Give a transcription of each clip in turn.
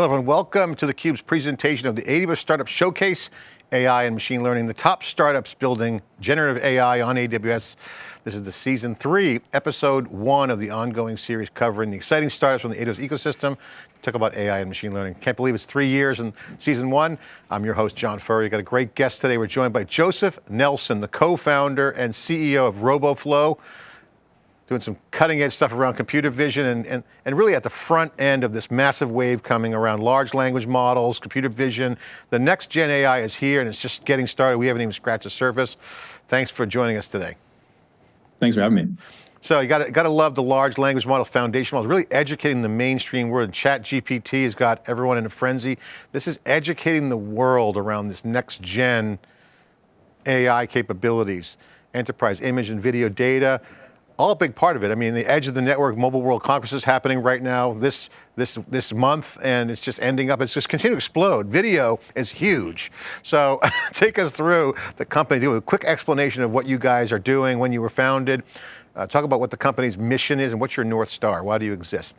Hello everyone, welcome to theCUBE's presentation of the AWS Startup Showcase, AI and Machine Learning, the top startups building generative AI on AWS. This is the season three, episode one of the ongoing series covering the exciting startups from the AWS ecosystem. Talk about AI and machine learning. Can't believe it's three years in season one. I'm your host, John Furrier. Got a great guest today. We're joined by Joseph Nelson, the co-founder and CEO of RoboFlow doing some cutting edge stuff around computer vision and, and, and really at the front end of this massive wave coming around large language models, computer vision. The next gen AI is here and it's just getting started. We haven't even scratched the surface. Thanks for joining us today. Thanks for having me. So you got got to love the large language model foundation models, really educating the mainstream world. Chat GPT has got everyone in a frenzy. This is educating the world around this next gen AI capabilities, enterprise image and video data, all a big part of it. I mean, the edge of the network, Mobile World Congress is happening right now this, this, this month, and it's just ending up, it's just continuing to explode. Video is huge. So take us through the company, do a quick explanation of what you guys are doing, when you were founded. Uh, talk about what the company's mission is and what's your North Star, why do you exist?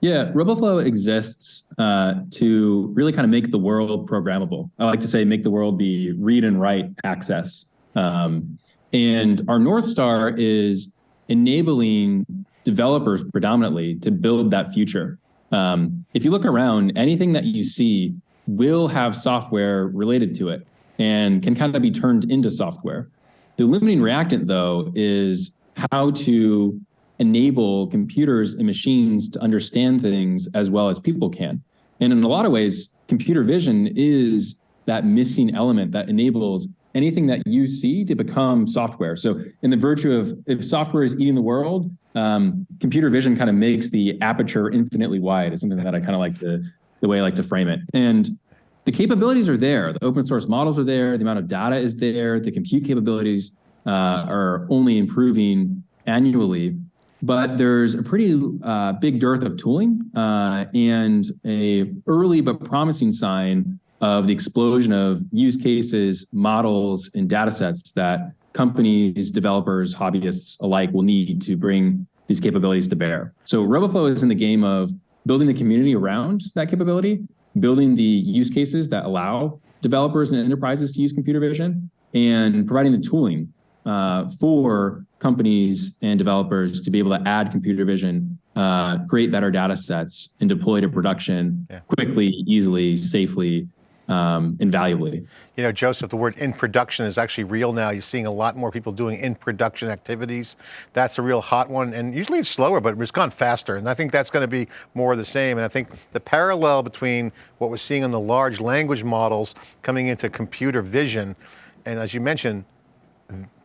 Yeah, RoboFlow exists uh, to really kind of make the world programmable. I like to say make the world be read and write access. Um, and our North Star is enabling developers predominantly to build that future. Um, if you look around, anything that you see will have software related to it and can kind of be turned into software. The limiting reactant, though, is how to enable computers and machines to understand things as well as people can. And in a lot of ways, computer vision is that missing element that enables anything that you see to become software. So in the virtue of if software is eating the world, um, computer vision kind of makes the aperture infinitely wide is something that I kind of like to, the way I like to frame it. And the capabilities are there. The open source models are there. The amount of data is there. The compute capabilities uh, are only improving annually. But there's a pretty uh, big dearth of tooling uh, and a early but promising sign of the explosion of use cases, models, and data sets that companies, developers, hobbyists alike will need to bring these capabilities to bear. So RoboFlow is in the game of building the community around that capability, building the use cases that allow developers and enterprises to use computer vision, and providing the tooling uh, for companies and developers to be able to add computer vision, uh, create better data sets, and deploy to production yeah. quickly, easily, safely, um, invaluably. You know, Joseph, the word in production is actually real now. You're seeing a lot more people doing in production activities. That's a real hot one. And usually it's slower, but it's gone faster. And I think that's going to be more of the same. And I think the parallel between what we're seeing on the large language models coming into computer vision, and as you mentioned,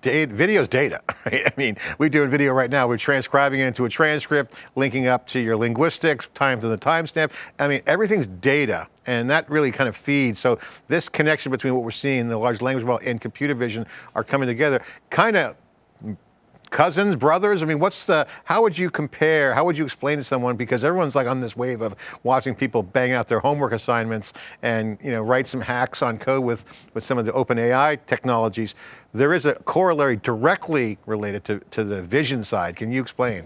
data, video's data, right? I mean, we're doing video right now. We're transcribing it into a transcript, linking up to your linguistics, time to the timestamp. I mean, everything's data, and that really kind of feeds. So this connection between what we're seeing, the large language model and computer vision are coming together, kind of cousins, brothers? I mean, what's the, how would you compare, how would you explain to someone, because everyone's like on this wave of watching people bang out their homework assignments and, you know, write some hacks on code with, with some of the open AI technologies. There is a corollary directly related to, to the vision side. Can you explain?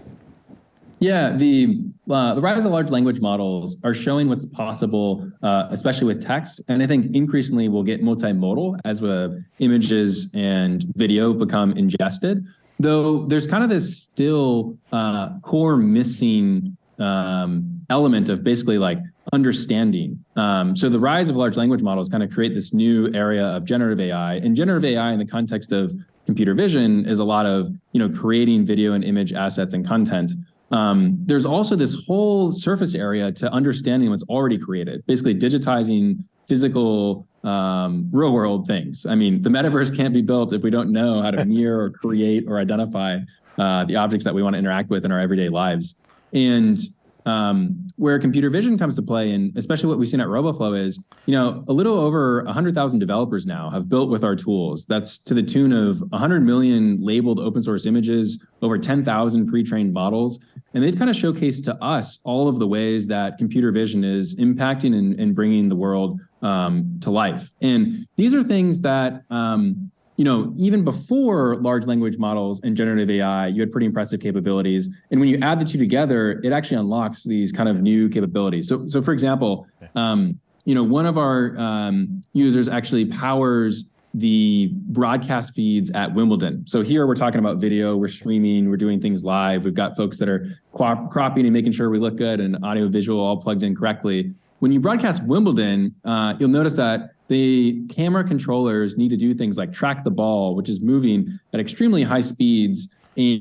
Yeah, the uh, the rise of large language models are showing what's possible, uh, especially with text. And I think increasingly we'll get multimodal as uh, images and video become ingested. Though there's kind of this still uh, core missing um, element of basically like understanding. Um, so the rise of large language models kind of create this new area of generative AI. And generative AI in the context of computer vision is a lot of you know creating video and image assets and content. Um, there's also this whole surface area to understanding what's already created, basically digitizing physical um, real world things. I mean, the metaverse can't be built if we don't know how to mirror or create or identify uh, the objects that we want to interact with in our everyday lives. And um, where computer vision comes to play, and especially what we've seen at RoboFlow is, you know, a little over 100,000 developers now have built with our tools. That's to the tune of 100 million labeled open source images, over 10,000 pre-trained models. And they've kind of showcased to us all of the ways that computer vision is impacting and, and bringing the world um, to life. And these are things that um, you know, even before large language models and generative AI, you had pretty impressive capabilities. And when you add the two together, it actually unlocks these kind of new capabilities. So, so for example, um, you know, one of our um, users actually powers the broadcast feeds at Wimbledon. So here we're talking about video, we're streaming, we're doing things live. We've got folks that are cropping and making sure we look good and audio visual all plugged in correctly. When you broadcast Wimbledon, uh, you'll notice that the camera controllers need to do things like track the ball, which is moving at extremely high speeds,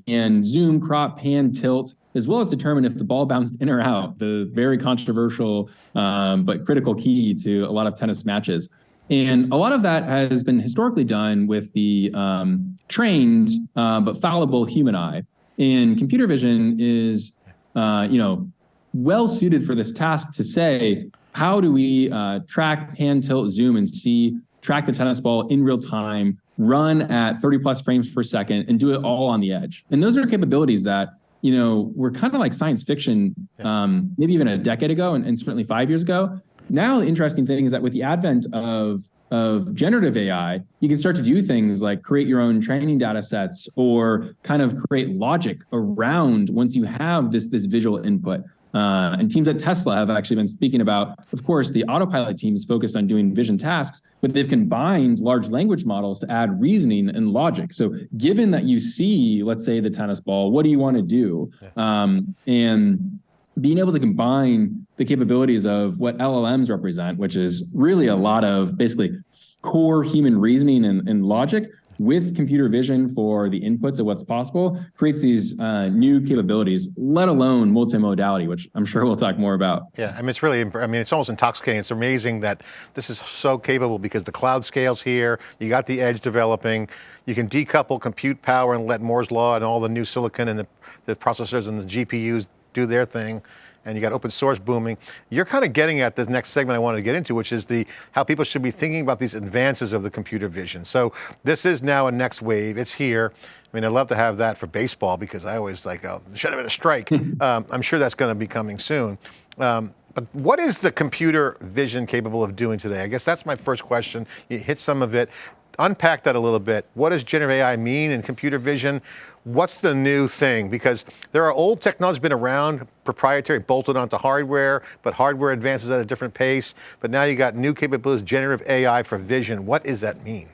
and zoom, crop, pan, tilt, as well as determine if the ball bounced in or out, the very controversial um, but critical key to a lot of tennis matches. And a lot of that has been historically done with the um, trained uh, but fallible human eye. And computer vision is, uh, you know, well suited for this task to say, how do we uh, track, pan, tilt, zoom, and see, track the tennis ball in real time, run at 30 plus frames per second, and do it all on the edge? And those are capabilities that you know were kind of like science fiction, um, maybe even a decade ago, and, and certainly five years ago. Now, the interesting thing is that with the advent of of generative AI, you can start to do things like create your own training data sets or kind of create logic around once you have this, this visual input. Uh, and teams at Tesla have actually been speaking about, of course, the autopilot team is focused on doing vision tasks, but they've combined large language models to add reasoning and logic. So given that you see, let's say the tennis ball, what do you want to do? Um, and being able to combine the capabilities of what LLMs represent, which is really a lot of basically core human reasoning and, and logic with computer vision for the inputs of what's possible creates these uh, new capabilities, let alone multimodality, which I'm sure we'll talk more about. Yeah, I mean, it's really, I mean, it's almost intoxicating. It's amazing that this is so capable because the cloud scales here, you got the edge developing, you can decouple compute power and let Moore's law and all the new silicon and the, the processors and the GPUs do their thing and you got open source booming. You're kind of getting at the next segment I wanted to get into, which is the how people should be thinking about these advances of the computer vision. So this is now a next wave, it's here. I mean, I'd love to have that for baseball because I always like, oh, should have been a strike. um, I'm sure that's going to be coming soon. Um, but what is the computer vision capable of doing today? I guess that's my first question. You hit some of it. Unpack that a little bit. What does generative AI mean in computer vision? What's the new thing? Because there are old technologies been around, proprietary, bolted onto hardware, but hardware advances at a different pace. But now you got new capabilities, generative AI for vision. What does that mean?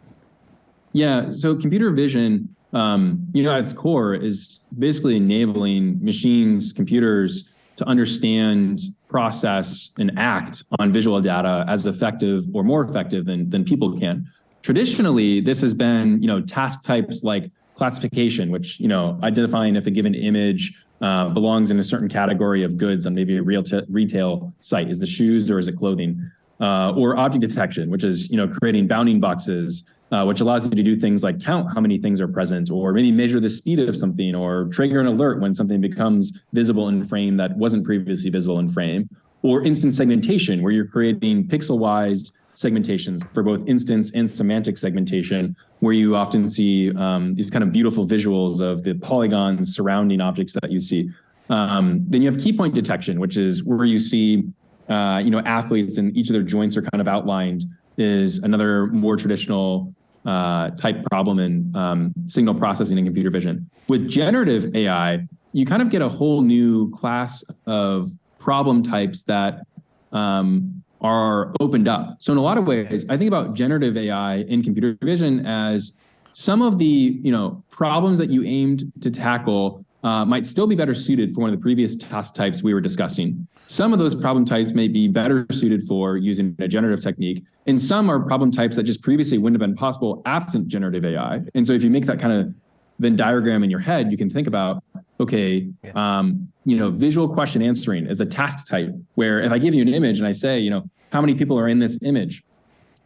Yeah, so computer vision, um, you know, at its core is basically enabling machines, computers to understand, process, and act on visual data as effective or more effective than, than people can. Traditionally, this has been, you know, task types like classification, which, you know, identifying if a given image uh, belongs in a certain category of goods on maybe a real retail site. Is the shoes or is it clothing? Uh, or object detection, which is, you know, creating bounding boxes uh, which allows you to do things like count how many things are present, or maybe measure the speed of something, or trigger an alert when something becomes visible in frame that wasn't previously visible in frame, or instance segmentation, where you're creating pixel-wise segmentations for both instance and semantic segmentation, where you often see um, these kind of beautiful visuals of the polygons surrounding objects that you see. Um, then you have key point detection, which is where you see uh, you know, athletes and each of their joints are kind of outlined is another more traditional uh, type problem in um, signal processing and computer vision. With generative AI, you kind of get a whole new class of problem types that um, are opened up. So in a lot of ways, I think about generative AI in computer vision as some of the you know problems that you aimed to tackle uh, might still be better suited for one of the previous task types we were discussing. Some of those problem types may be better suited for using a generative technique, and some are problem types that just previously wouldn't have been possible absent generative AI. And so if you make that kind of Venn diagram in your head, you can think about, okay, um, you know, visual question answering is a task type where if I give you an image and I say, you know, how many people are in this image?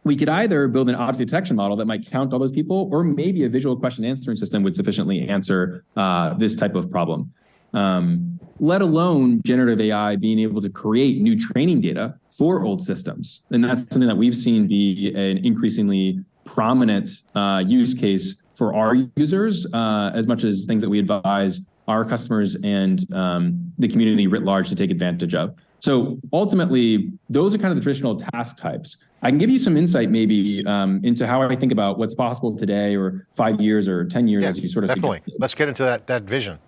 we could either build an object detection model that might count all those people, or maybe a visual question answering system would sufficiently answer uh, this type of problem. Um, let alone generative AI being able to create new training data for old systems. And that's something that we've seen be an increasingly prominent uh, use case for our users, uh, as much as things that we advise our customers and um, the community writ large to take advantage of. So ultimately, those are kind of the traditional task types. I can give you some insight maybe um, into how I think about what's possible today or five years or 10 years Yeah, as you sort of definitely. suggested. Let's get into that, that vision.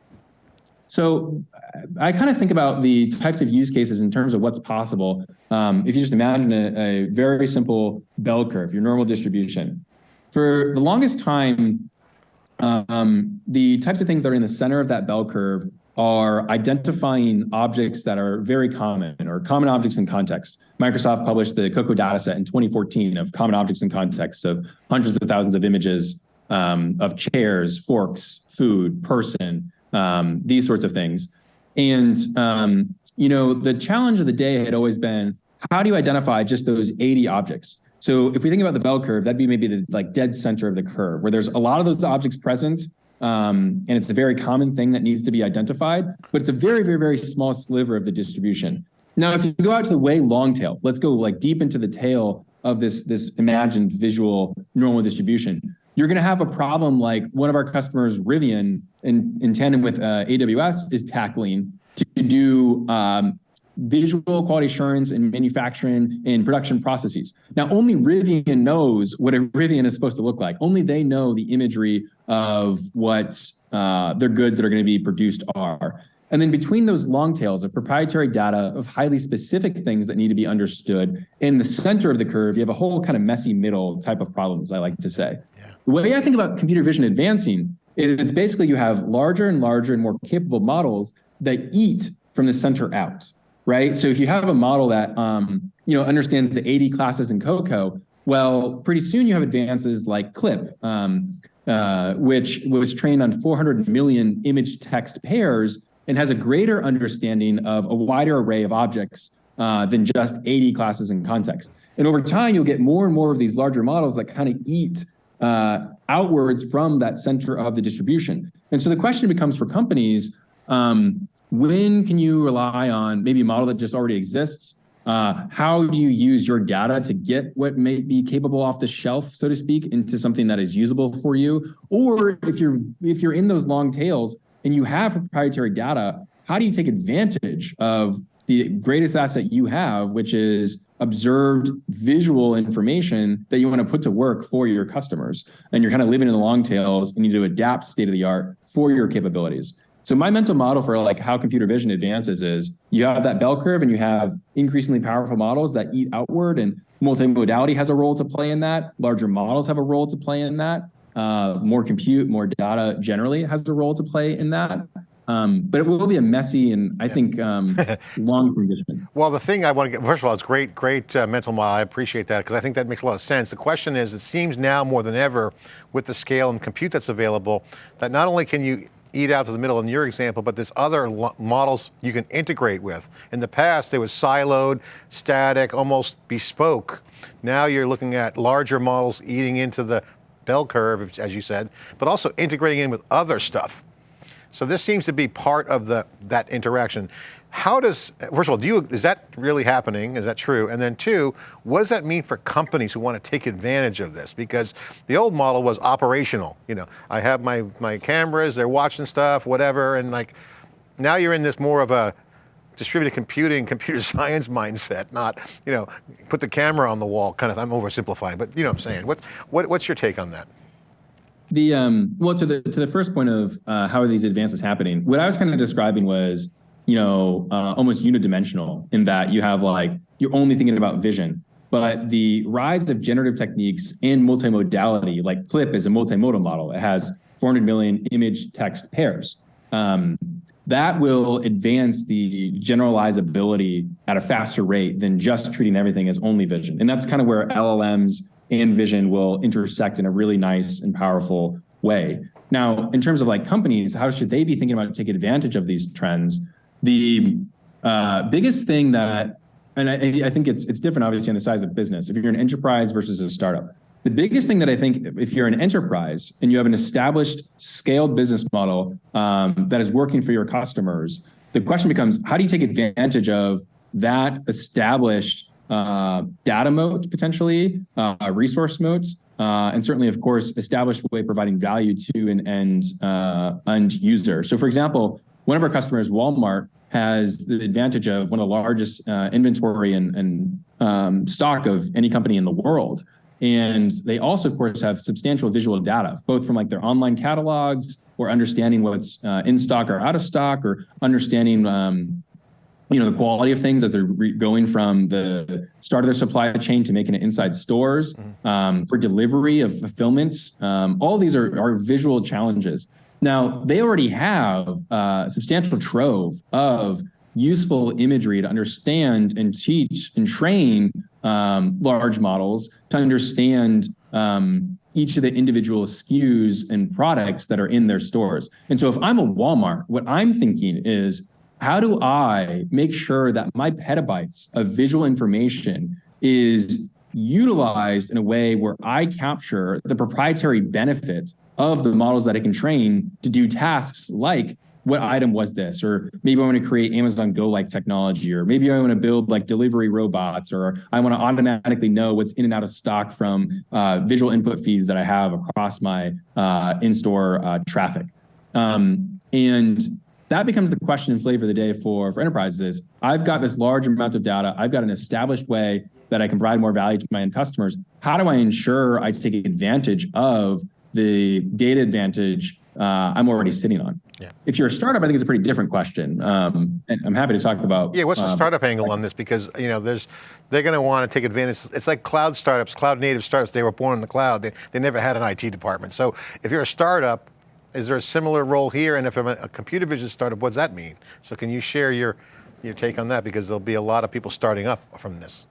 So I kind of think about the types of use cases in terms of what's possible. Um, if you just imagine a, a very simple bell curve, your normal distribution. For the longest time, um, the types of things that are in the center of that bell curve are identifying objects that are very common or common objects in context. Microsoft published the COCO dataset in 2014 of common objects in context of hundreds of thousands of images um, of chairs, forks, food, person, um, these sorts of things. And, um, you know, the challenge of the day had always been, how do you identify just those 80 objects? So if we think about the bell curve, that'd be maybe the like dead center of the curve where there's a lot of those objects present. Um, and it's a very common thing that needs to be identified, but it's a very, very, very small sliver of the distribution. Now, if you go out to the way long tail, let's go like deep into the tail of this, this imagined visual normal distribution. You're going to have a problem like one of our customers, Rivian, in, in tandem with uh, AWS, is tackling to do um, visual quality assurance in manufacturing and production processes. Now, only Rivian knows what a Rivian is supposed to look like. Only they know the imagery of what uh, their goods that are going to be produced are. And then between those long tails of proprietary data of highly specific things that need to be understood, in the center of the curve, you have a whole kind of messy middle type of problems, I like to say. Yeah. The way I think about computer vision advancing is it's basically you have larger and larger and more capable models that eat from the center out right? So if you have a model that um, you know understands the 80 classes in COCO, well, pretty soon you have advances like CLIP, um, uh, which was trained on 400 million image text pairs and has a greater understanding of a wider array of objects uh, than just 80 classes in context. And over time, you'll get more and more of these larger models that kind of eat uh, outwards from that center of the distribution. And so the question becomes for companies, um, when can you rely on maybe a model that just already exists? Uh, how do you use your data to get what may be capable off the shelf, so to speak, into something that is usable for you? Or if you're if you're in those long tails and you have proprietary data, how do you take advantage of the greatest asset you have, which is observed visual information that you want to put to work for your customers? And you're kind of living in the long tails and you need to adapt state of the art for your capabilities. So my mental model for like how computer vision advances is you have that bell curve and you have increasingly powerful models that eat outward and multimodality has a role to play in that. Larger models have a role to play in that. Uh, more compute, more data generally has a role to play in that. Um, but it will be a messy and I think um, long condition. Well, the thing I want to get, first of all, it's great, great uh, mental model. I appreciate that because I think that makes a lot of sense. The question is, it seems now more than ever with the scale and compute that's available, that not only can you eat out to the middle in your example, but there's other models you can integrate with. In the past, they was siloed, static, almost bespoke. Now you're looking at larger models eating into the bell curve, as you said, but also integrating in with other stuff. So this seems to be part of the that interaction. How does, first of all, do you, is that really happening? Is that true? And then two, what does that mean for companies who want to take advantage of this? Because the old model was operational. You know, I have my, my cameras, they're watching stuff, whatever, and like, now you're in this more of a distributed computing, computer science mindset, not, you know, put the camera on the wall kind of, I'm oversimplifying, but you know what I'm saying. What, what, what's your take on that? The um, well, to the to the first point of uh, how are these advances happening? What I was kind of describing was you know, uh, almost unidimensional in that you have like, you're only thinking about vision. But the rise of generative techniques in multimodality, like CLIP is a multimodal model. It has 400 million image text pairs. Um, that will advance the generalizability at a faster rate than just treating everything as only vision. And that's kind of where LLMs and vision will intersect in a really nice and powerful way. Now, in terms of like companies, how should they be thinking about taking advantage of these trends? The uh, biggest thing that, and I, I think it's it's different obviously on the size of business. If you're an enterprise versus a startup, the biggest thing that I think if you're an enterprise and you have an established scaled business model um, that is working for your customers, the question becomes how do you take advantage of that established uh, data moat potentially, uh, resource moats, uh, and certainly, of course, established way providing value to an end uh, end user. So, for example, one of our customers, Walmart, has the advantage of one of the largest uh, inventory and, and um, stock of any company in the world. And they also, of course, have substantial visual data, both from like their online catalogs or understanding what's uh, in stock or out of stock or understanding um, you know the quality of things as they're going from the start of their supply chain to making it inside stores mm-hmm. um, for delivery of fulfillment um, all these are, are visual challenges now they already have a substantial trove of useful imagery to understand and teach and train um, large models to understand um, each of the individual SKUs and products that are in their stores. And so if I'm a Walmart, what I'm thinking is, how do I make sure that my petabytes of visual information is utilized in a way where I capture the proprietary benefit of the models that I can train to do tasks like what item was this? Or maybe I want to create Amazon Go like technology, or maybe I want to build like delivery robots, or I want to automatically know what's in and out of stock from uh, visual input feeds that I have across my uh, in-store uh, traffic. Um, and that becomes the question and flavor of the day for, for enterprises is I've got this large amount of data. I've got an established way that I can provide more value to my end customers. How do I ensure I take advantage of the data advantage uh, I'm already sitting on. Yeah. If you're a startup, I think it's a pretty different question. Um, and I'm happy to talk about. Yeah, what's the um, startup angle on this? Because you know, there's they're going to want to take advantage. It's like cloud startups, cloud native startups. They were born in the cloud. They, they never had an IT department. So if you're a startup, is there a similar role here? And if I'm a computer vision startup, what does that mean? So can you share your your take on that? Because there'll be a lot of people starting up from this.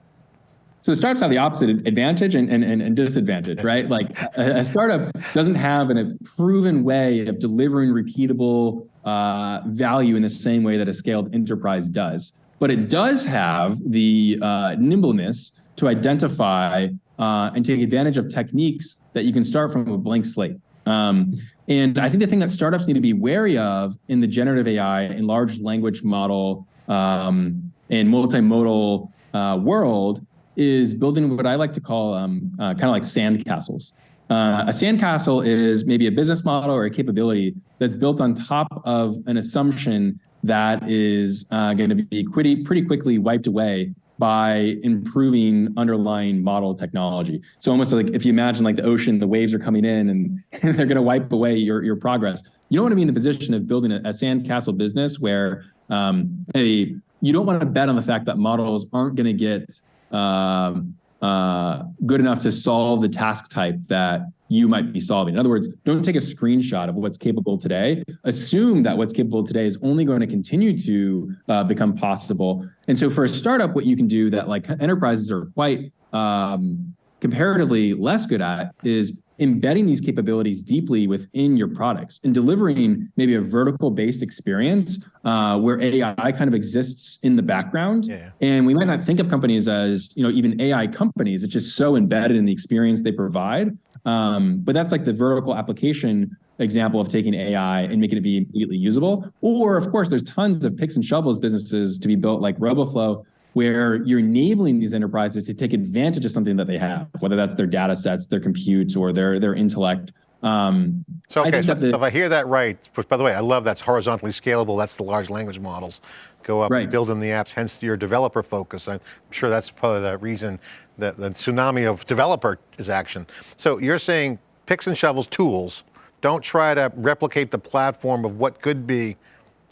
So startups have the opposite advantage and, and, and disadvantage, right? Like a, a startup doesn't have an, a proven way of delivering repeatable uh, value in the same way that a scaled enterprise does. But it does have the uh, nimbleness to identify uh, and take advantage of techniques that you can start from a blank slate. Um, and I think the thing that startups need to be wary of in the generative AI and large language model um, and multimodal uh, world is building what I like to call um, uh, kind of like sand castles. Uh, a sandcastle is maybe a business model or a capability that's built on top of an assumption that is uh, going to be pretty, pretty quickly wiped away by improving underlying model technology. So almost like if you imagine like the ocean, the waves are coming in and, and they're going to wipe away your, your progress. You don't want to be in the position of building a, a sandcastle business where um, a, you don't want to bet on the fact that models aren't going to get um, uh, good enough to solve the task type that you might be solving. In other words, don't take a screenshot of what's capable today. Assume that what's capable today is only going to continue to uh, become possible. And so for a startup, what you can do that like enterprises are quite um, comparatively less good at is embedding these capabilities deeply within your products and delivering maybe a vertical based experience uh, where AI kind of exists in the background. Yeah. And we might not think of companies as, you know, even AI companies. It's just so embedded in the experience they provide. Um, but that's like the vertical application example of taking AI and making it be immediately usable. Or of course, there's tons of picks and shovels businesses to be built like RoboFlow where you're enabling these enterprises to take advantage of something that they have, whether that's their data sets, their compute, or their, their intellect. Um, so, okay, so, the, so, if I hear that right, by the way, I love that's horizontally scalable, that's the large language models. Go up, right. building the apps, hence your developer focus. I'm sure that's probably the reason that the tsunami of developer is action. So you're saying picks and shovels tools, don't try to replicate the platform of what could be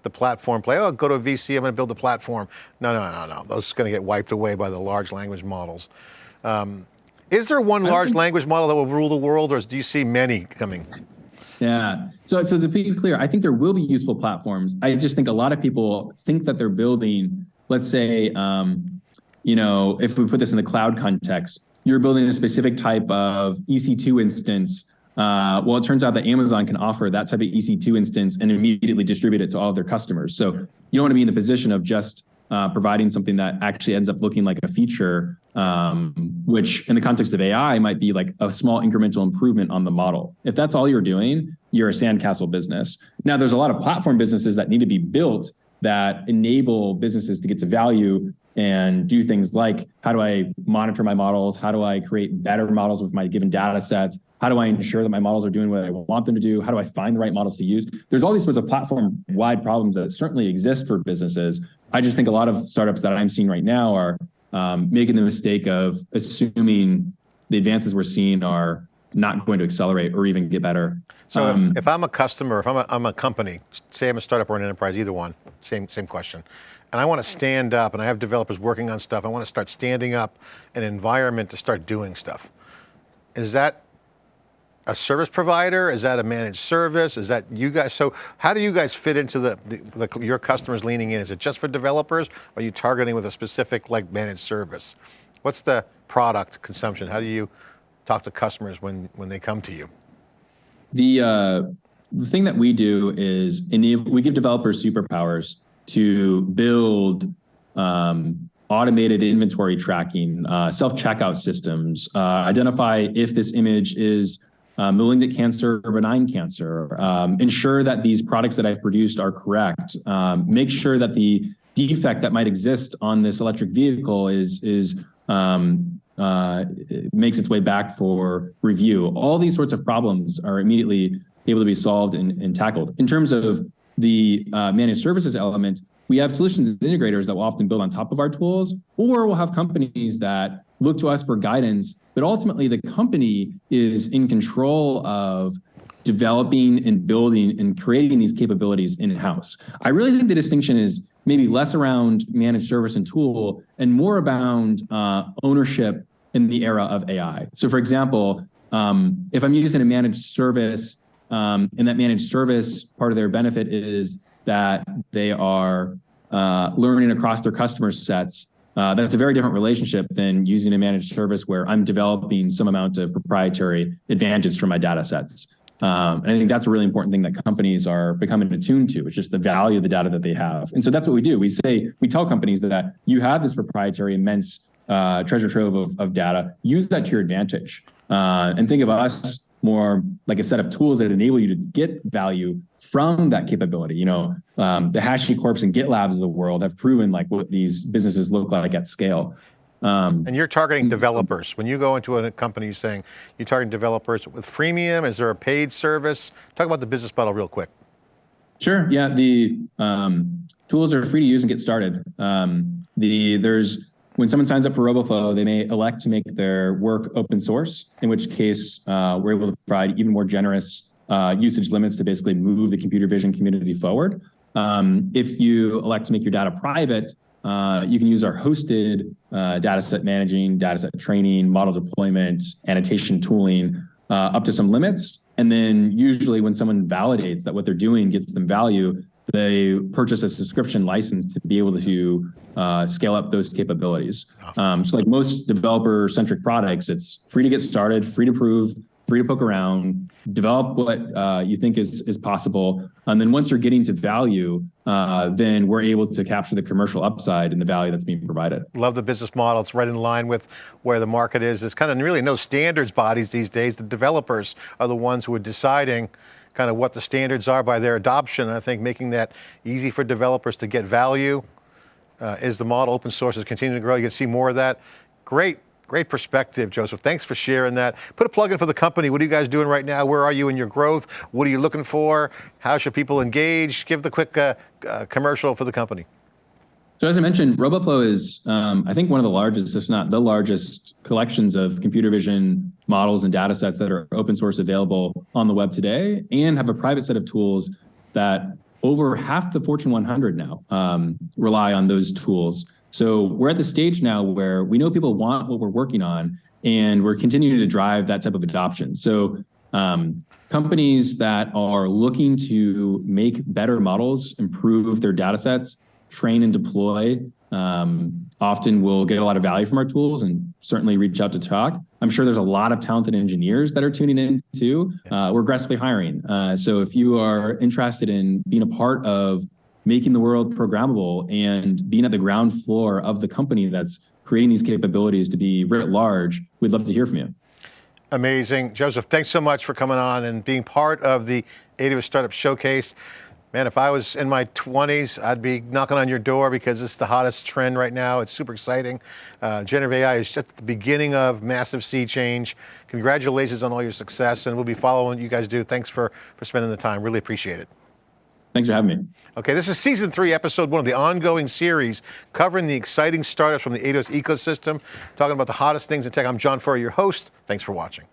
the platform play. Oh, go to a VC, I'm going to build a platform. No, no, no, no. Those are going to get wiped away by the large language models. Um, is there one large language model that will rule the world, or do you see many coming? Yeah. So, so to be clear, I think there will be useful platforms. I just think a lot of people think that they're building, let's say, um, you know, if we put this in the cloud context, you're building a specific type of EC2 instance uh, well, it turns out that Amazon can offer that type of EC2 instance and immediately distribute it to all of their customers. So you don't want to be in the position of just uh, providing something that actually ends up looking like a feature, um, which in the context of AI might be like a small incremental improvement on the model. If that's all you're doing, you're a sandcastle business. Now, there's a lot of platform businesses that need to be built that enable businesses to get to value and do things like how do I monitor my models? How do I create better models with my given data sets? How do I ensure that my models are doing what I want them to do? How do I find the right models to use? There's all these sorts of platform wide problems that certainly exist for businesses. I just think a lot of startups that I'm seeing right now are um, making the mistake of assuming the advances we're seeing are not going to accelerate or even get better. So um, if, if, I'm a customer, if I'm a, I'm a company, say I'm a startup or an enterprise, either one, same, same question and I want to stand up, and I have developers working on stuff, I want to start standing up an environment to start doing stuff. Is that a service provider? Is that a managed service? Is that you guys? So how do you guys fit into the, the, the, your customers leaning in? Is it just for developers? Or are you targeting with a specific like managed service? What's the product consumption? How do you talk to customers when, when they come to you? The, uh, the thing that we do is enable, we give developers superpowers to build um, automated inventory tracking, uh, self-checkout systems, uh, identify if this image is uh, malignant cancer or benign cancer, um, ensure that these products that I've produced are correct, um, make sure that the defect that might exist on this electric vehicle is, is um, uh, makes its way back for review. All these sorts of problems are immediately able to be solved and, and tackled. In terms of the uh, managed services element, we have solutions integrators that will often build on top of our tools, or we'll have companies that look to us for guidance, but ultimately the company is in control of developing and building and creating these capabilities in-house. I really think the distinction is maybe less around managed service and tool and more about uh, ownership in the era of AI. So for example, um, if I'm using a managed service um, and that managed service, part of their benefit is that they are uh, learning across their customer sets. Uh, that's a very different relationship than using a managed service where I'm developing some amount of proprietary advantage from my data sets. Um, and I think that's a really important thing that companies are becoming attuned to. It's just the value of the data that they have. And so that's what we do. We say, we tell companies that you have this proprietary immense uh, treasure trove of, of data, use that to your advantage. Uh, and think of us more like a set of tools that enable you to get value from that capability. You know, um, the HashiCorps and GitLabs of the world have proven like what these businesses look like at scale. Um, and you're targeting developers. When you go into a company, you're saying you're targeting developers with freemium. Is there a paid service? Talk about the business model real quick. Sure. Yeah. The um, tools are free to use and get started. Um, the there's when someone signs up for RoboFlow, they may elect to make their work open source, in which case uh, we're able to provide even more generous uh, usage limits to basically move the computer vision community forward. Um, if you elect to make your data private, uh, you can use our hosted uh, data set managing, data set training, model deployment, annotation tooling, uh, up to some limits. And then usually when someone validates that what they're doing gets them value, they purchase a subscription license to be able to uh, scale up those capabilities. Um, so like most developer-centric products, it's free to get started, free to prove, free to poke around, develop what uh, you think is, is possible. And then once you're getting to value, uh, then we're able to capture the commercial upside and the value that's being provided. Love the business model. It's right in line with where the market is. There's kind of really no standards bodies these days. The developers are the ones who are deciding kind of what the standards are by their adoption. I think making that easy for developers to get value uh, is the model. Open source is continuing to grow. You can see more of that. Great, great perspective, Joseph. Thanks for sharing that. Put a plug in for the company. What are you guys doing right now? Where are you in your growth? What are you looking for? How should people engage? Give the quick uh, uh, commercial for the company. So as I mentioned, RoboFlow is, um, I think, one of the largest, if not the largest, collections of computer vision models and data sets that are open source available on the web today, and have a private set of tools that over half the Fortune 100 now um, rely on those tools. So we're at the stage now where we know people want what we're working on, and we're continuing to drive that type of adoption. So um, companies that are looking to make better models, improve their data sets, train and deploy um, often will get a lot of value from our tools and certainly reach out to talk. I'm sure there's a lot of talented engineers that are tuning in too. Uh, we're aggressively hiring. Uh, so if you are interested in being a part of making the world programmable and being at the ground floor of the company that's creating these capabilities to be writ large, we'd love to hear from you. Amazing. Joseph, thanks so much for coming on and being part of the AWS Startup Showcase. Man, if I was in my 20s, I'd be knocking on your door because it's the hottest trend right now. It's super exciting. Uh, generative AI is just the beginning of massive sea change. Congratulations on all your success, and we'll be following what you guys do. Thanks for, for spending the time. Really appreciate it. Thanks for having me. Okay, this is season three, episode one of the ongoing series covering the exciting startups from the AWS ecosystem, talking about the hottest things in tech. I'm John Furrier, your host. Thanks for watching.